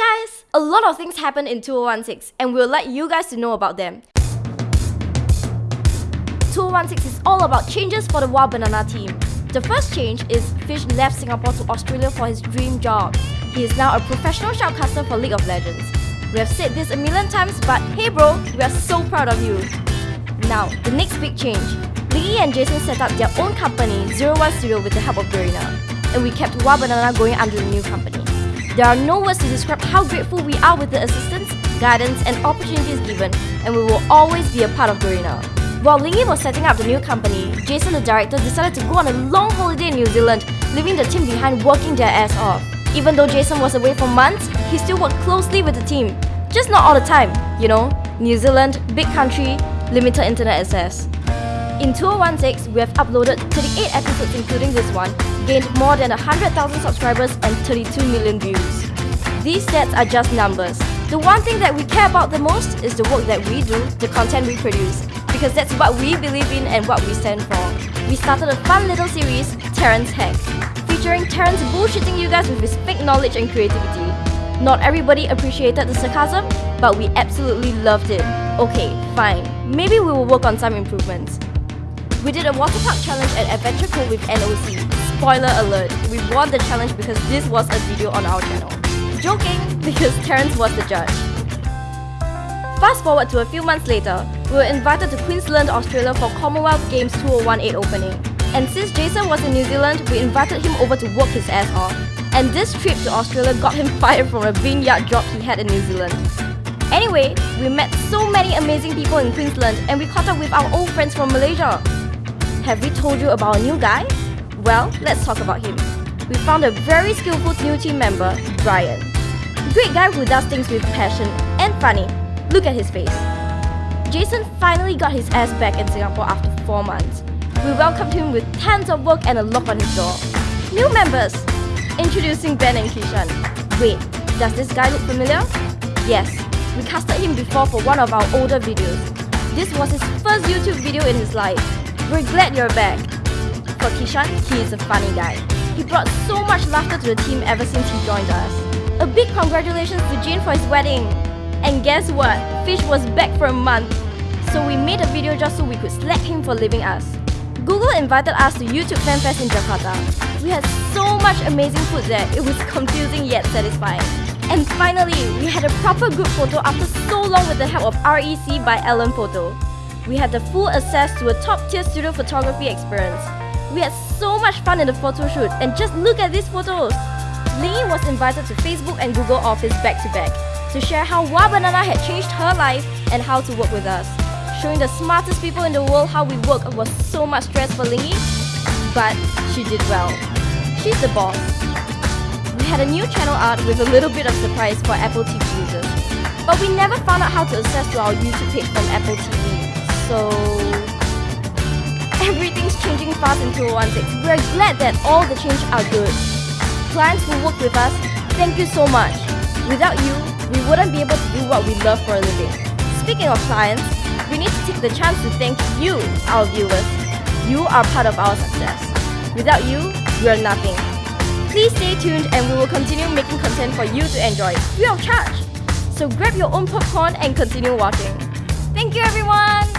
guys! A lot of things happened in 2016 and we'll let you guys to know about them. 2016 is all about changes for the Wild Banana team. The first change is Fish left Singapore to Australia for his dream job. He is now a professional shoutcaster for League of Legends. We have said this a million times, but hey bro, we are so proud of you. Now, the next big change. Lee and Jason set up their own company, Zero One Studio with the help of Garena. And we kept Wild Banana going under the new company. There are no words to describe how grateful we are with the assistance, guidance, and opportunities given, and we will always be a part of Garena. While Lingy was setting up the new company, Jason the director decided to go on a long holiday in New Zealand, leaving the team behind working their ass off. Even though Jason was away for months, he still worked closely with the team. Just not all the time, you know? New Zealand, big country, limited internet access. In 2016, we have uploaded 38 episodes including this one, gained more than 100,000 subscribers and 32 million views. These stats are just numbers. The one thing that we care about the most is the work that we do, the content we produce, because that's what we believe in and what we stand for. We started a fun little series, Terrence Hack, featuring Terrence bullshitting you guys with his fake knowledge and creativity. Not everybody appreciated the sarcasm, but we absolutely loved it. Okay, fine, maybe we will work on some improvements. We did a water park challenge at Adventure Cove with NOC. Spoiler alert, we won the challenge because this was a video on our channel. Joking, because Terence was the judge. Fast forward to a few months later, we were invited to Queensland, Australia for Commonwealth Games 2018 opening. And since Jason was in New Zealand, we invited him over to work his ass off. And this trip to Australia got him fired from a vineyard job he had in New Zealand. Anyway, we met so many amazing people in Queensland and we caught up with our old friends from Malaysia. Have we told you about a new guy? Well, let's talk about him. We found a very skillful new team member, Brian. Great guy who does things with passion and funny. Look at his face. Jason finally got his ass back in Singapore after 4 months. We welcomed him with tons of work and a lock on his door. New members! Introducing Ben and Kishan. Wait, does this guy look familiar? Yes, we casted him before for one of our older videos. This was his first YouTube video in his life. We're glad you're back. For Kishan, he is a funny guy. He brought so much laughter to the team ever since he joined us. A big congratulations to Jin for his wedding! And guess what? Fish was back for a month. So we made a video just so we could slap him for leaving us. Google invited us to YouTube Fan Fest in Jakarta. We had so much amazing food there, it was confusing yet satisfying. And finally, we had a proper group photo after so long with the help of REC by Ellen Photo. We had the full access to a top-tier studio photography experience. We had so much fun in the photo shoot, and just look at these photos! Lingy was invited to Facebook and Google Office back-to-back. -back to share how Wild Banana had changed her life and how to work with us. Showing the smartest people in the world how we work was so much stress for Lingy, but she did well. She's the boss. We had a new channel art with a little bit of surprise for Apple TV users. But we never found out how to access to our YouTube page from Apple TV, so... Everything's changing fast in 2016. We're glad that all the change are good. Clients who work with us, thank you so much. Without you, we wouldn't be able to do what we love for a living. Speaking of clients, we need to take the chance to thank you, our viewers. You are part of our success. Without you, we are nothing. Please stay tuned and we will continue making content for you to enjoy, free of charge. So grab your own popcorn and continue watching. Thank you everyone!